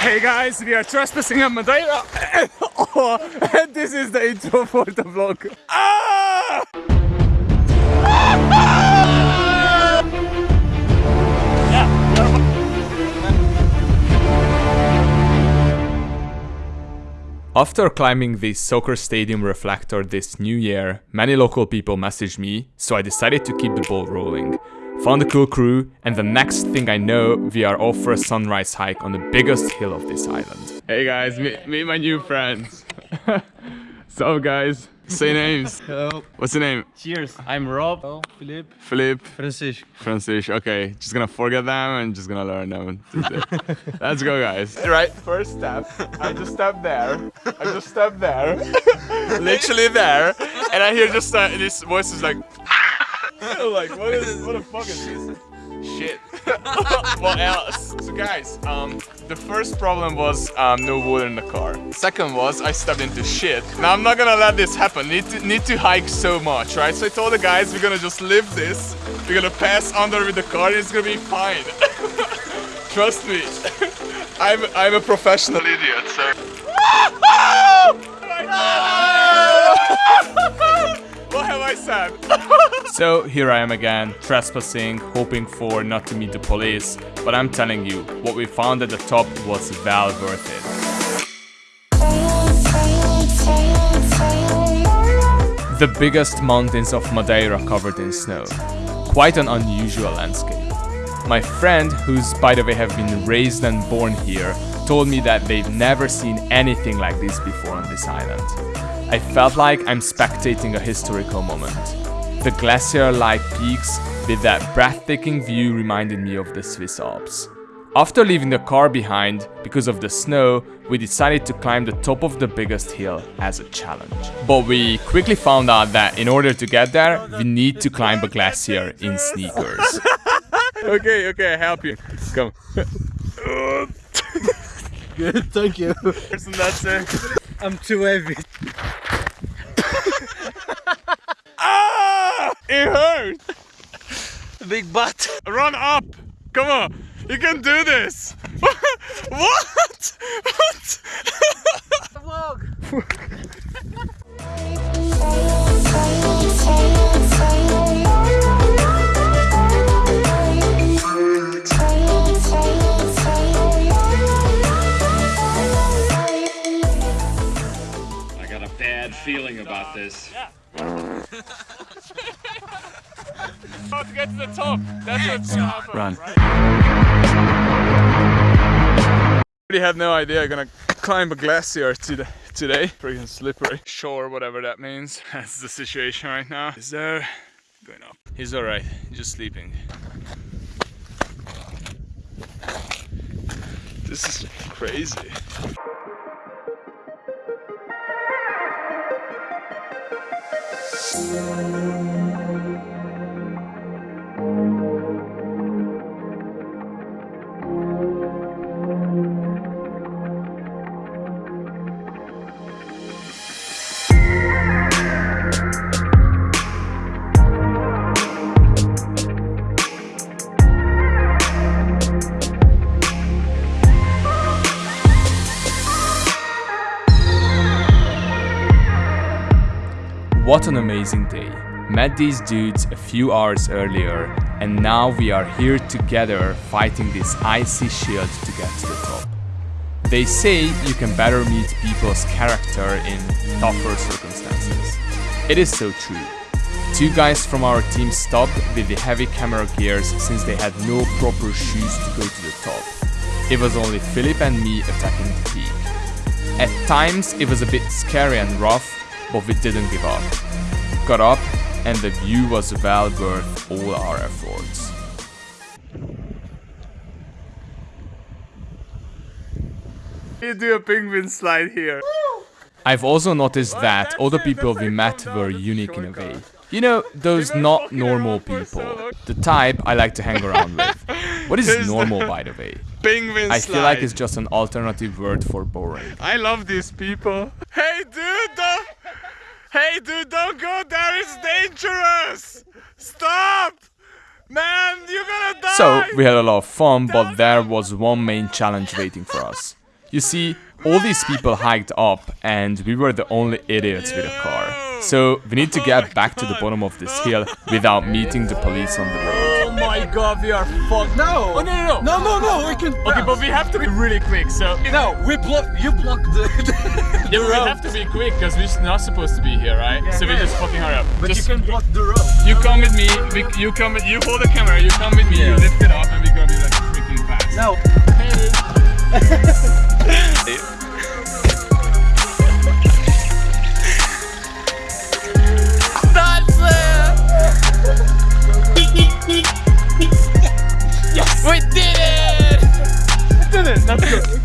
Hey guys, we are trespassing on Madeira. oh, and this is the intro for the vlog. Ah! After climbing the soccer stadium reflector this new year, many local people messaged me, so I decided to keep the ball rolling. Found a cool crew, and the next thing I know, we are off for a sunrise hike on the biggest hill of this island. Hey guys, meet, meet my new friends. so guys, say names. Hello. What's your name? Cheers. I'm Rob. Hello. Philippe. Philippe. Francis. Francis, okay. Just gonna forget them and just gonna learn them. Let's go, guys. Right, first step. I just step there. I just step there. Literally there. And I hear just uh, this voice is like, like, what is, what the fuck is this? Shit. what else? So guys, um, the first problem was um, no water in the car. Second was I stepped into shit. Now I'm not gonna let this happen. Need to need to hike so much, right? So I told the guys we're gonna just live this. We're gonna pass under with the car. It's gonna be fine. Trust me. I'm I'm a professional idiot. So. I said? so here I am again, trespassing, hoping for not to meet the police, but I'm telling you, what we found at the top was well worth it. The biggest mountains of Madeira covered in snow. Quite an unusual landscape. My friend, who's by the way have been raised and born here, told me that they've never seen anything like this before on this island. I felt like I'm spectating a historical moment. The glacier-like peaks with that breathtaking view reminded me of the Swiss Alps. After leaving the car behind, because of the snow, we decided to climb the top of the biggest hill as a challenge. But we quickly found out that in order to get there, we need to climb a glacier in sneakers. okay, okay, I help you. Come. Good, thank you. Person that's it. I'm too heavy. Ah! It hurts! Big butt. Run up! Come on! You can do this! what? What? feeling about this. How to get to the top. That's what's gonna happen. Run. Really had no idea I'm gonna climb a glacier to today. Freaking slippery. Sure, whatever that means. That's the situation right now. Is there going up? He's alright. He's just sleeping. This is crazy. Deus. What an amazing day. Met these dudes a few hours earlier and now we are here together fighting this icy shield to get to the top. They say you can better meet people's character in tougher circumstances. It is so true. Two guys from our team stopped with the heavy camera gears since they had no proper shoes to go to the top. It was only Philip and me attacking the peak. At times it was a bit scary and rough, but we didn't give up. Got up and the view was well worth all our efforts. You do a penguin slide here. I've also noticed that all the people we met were unique in a way. You know, those not normal people. The type I like to hang around with. What is normal, by the way? Penguin slide. I feel like it's just an alternative word for boring. I love these people. Hey, dude! Hey, dude! Don't go there. It's dangerous. Stop, man! You're gonna die. So, we had a lot of fun, but there was one main challenge waiting for us. You see, all these people hiked up and we were the only idiots with a car. So we need to get back to the bottom of this hill without meeting the police on the road. Oh my god, we are fucked. No. Oh, no, no, no. No, no, no. We can. Okay, but we have to be really quick, so... No, we block. You block the. the Yeah, we have to be quick, because we're not supposed to be here, right? Yeah, so we yeah. just fucking hurry up. But just, you can block the road. You come with me, we, you come with, you hold the camera, you come with me, you lift it up, and we're gonna be like freaking fast. No. Hey. That's good.